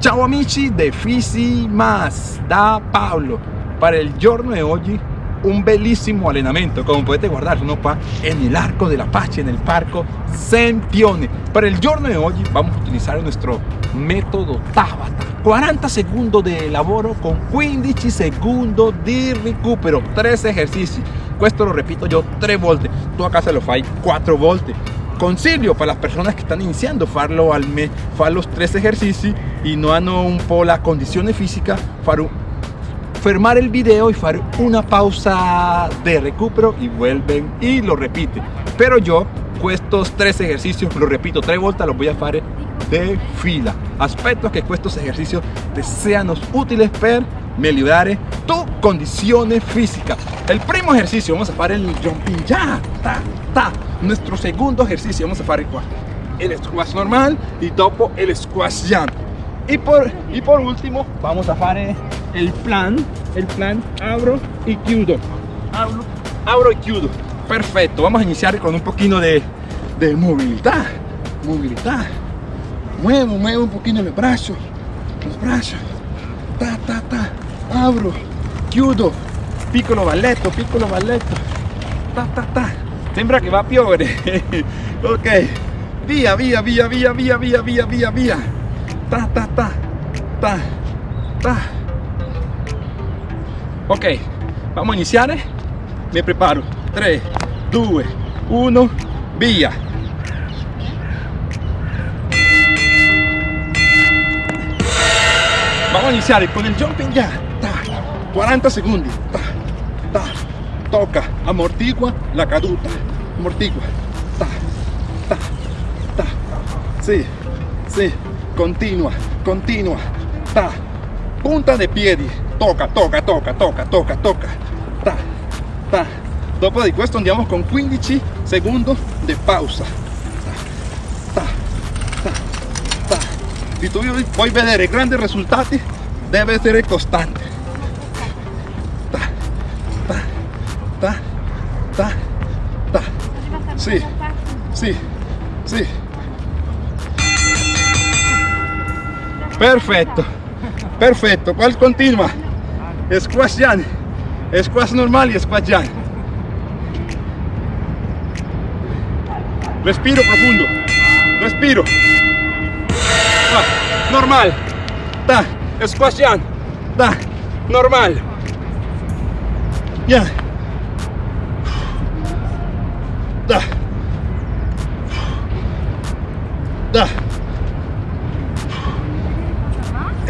Ciao amici de Fisi Más da Pablo. Para el giorno de hoy, un bellísimo allenamento, como puedes guardar uno pa en el arco del Apache, en el parco Sempione. Para el giorno de hoy vamos a utilizar nuestro método Tabata. 40 segundos de lavoro con 15 segundos de recupero, 3 ejercicios. Questo lo repito yo 3 volte, tú acá se lo fai 4 volte. Consiglio para las personas que están iniciando farlo al mes, fare los 3 ejercicios y no hanno un po' la condición física, fare un, fermar el video y hacer una pausa de recupero y vuelven y lo repite. Pero yo estos tres ejercicios, lo repito tres vueltas, los voy a hacer de fila. Aspetto que estos ejercicios te sean útiles para mejorar tu condición física. El primo ejercicio vamos a hacer el jumping ya, ta, ta. Nuestro segundo ejercicio vamos a hacer el squash normal y topo el squash jump. Y por, y por último vamos a hacer el plan, el plan abro y chiudo. Abro, abro y chiudo. Perfecto, vamos a iniciar con un poquito de, de movilidad. Movilidad. Muevo, muevo un poquito los brazos. Los brazos. Ta, ta, ta. Abro. Chiudo. Piccolo balletto, piccolo balletto. Ta, ta, ta. Sembra que va a piovere. ok. Via, via, via, via, via, via, via, via, via. Ta, ta, ta. Ta, ta. Ok. Vamos a iniciar. Me preparo. 3, 2, 1, via. Vamos a iniciar con el jumping ya. 40 segundos. Toca, amortigua la caduta. Amortigua. Ta, ta, ta. Sí, sí. Continua, continua. Ta. Punta de piedi. Toca, toca, toca, toca, toca, toca. Ta, ta. Dopo di questo andiamo con 15 secondi di pausa. Ta, ta, ta. Se tu vuoi vedere grandi risultati, deve essere costante. Ta, ta, ta, ta, ta. Sì, sì, sì. Perfetto, perfetto. Qual continua? Squash Jan, normali e squash Jan. Respiro profundo. Respiro. Ah, normal. Ta. Squash Jan. Normal. Ya.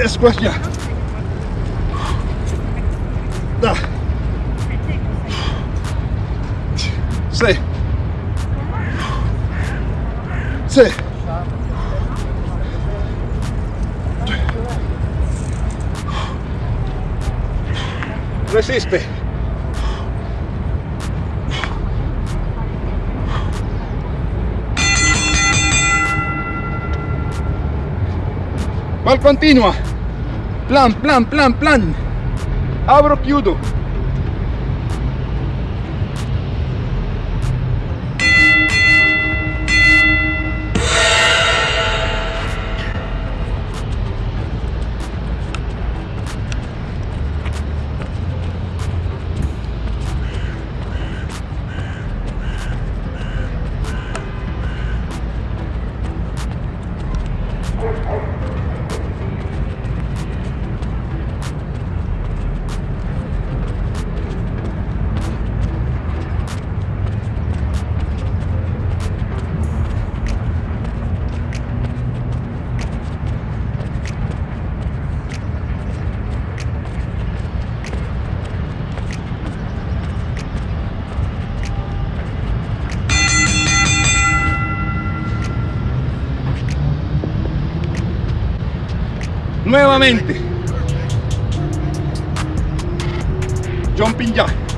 è sguagliato dai. Sì. Sì. Resiste. Qual continua. Plan, plan, plan, plan. Abro, chiudo. Nuevamente. Jumping jack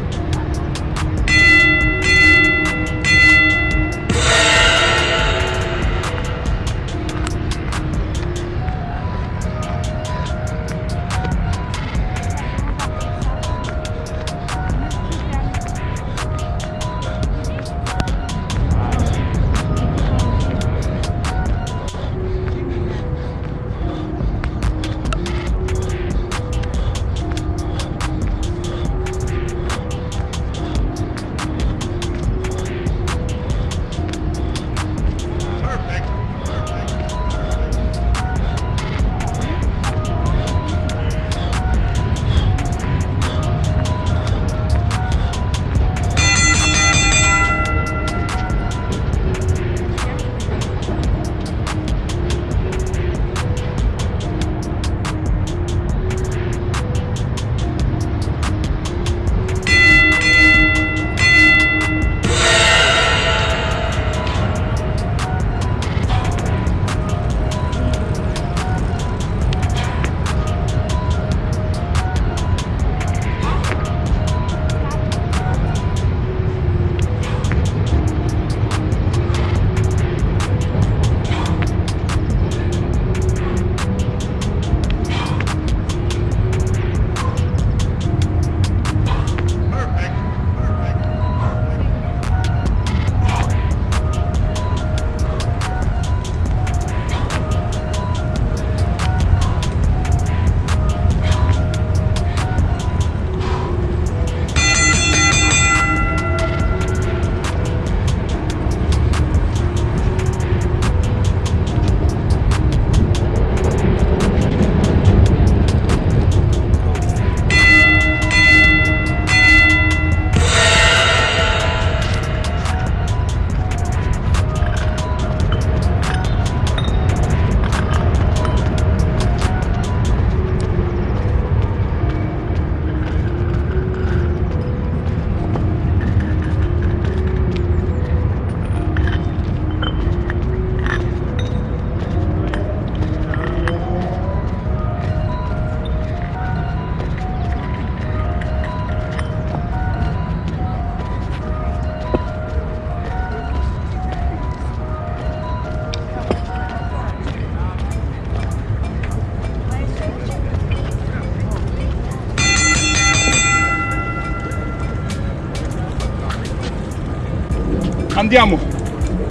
Andiamo.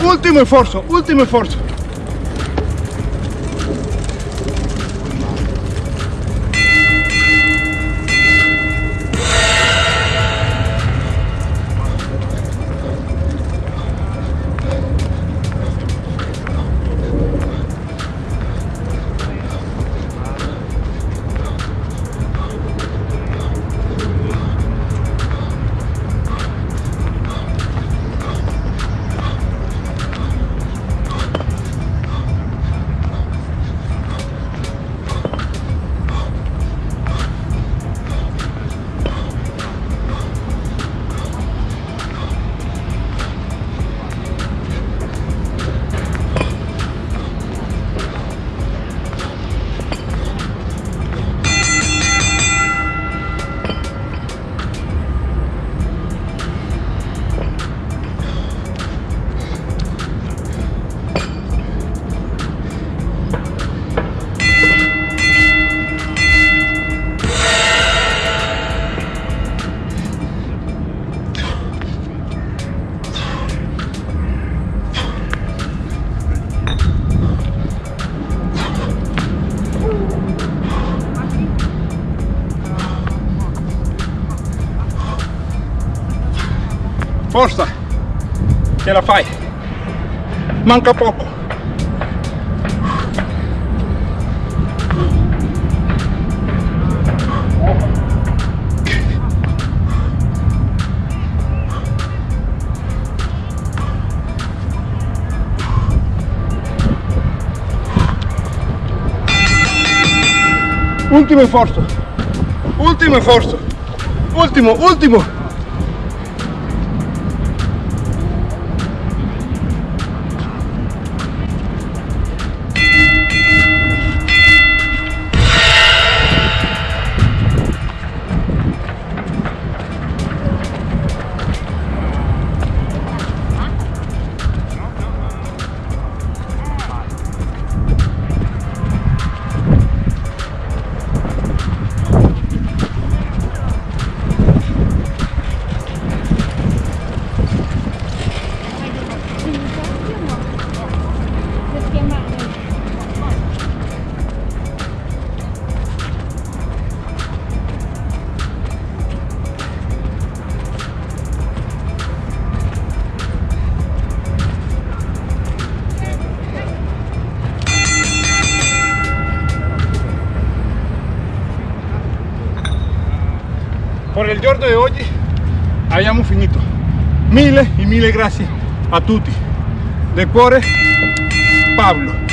Ultimo esfuerzo, último esfuerzo. Ce la fai. Manca poco. Ultimo sforzo. Ultimo sforzo. Ultimo, ultimo. Por il giorno di oggi abbiamo finito. Mille e mille grazie a tutti. De cuore, Pablo.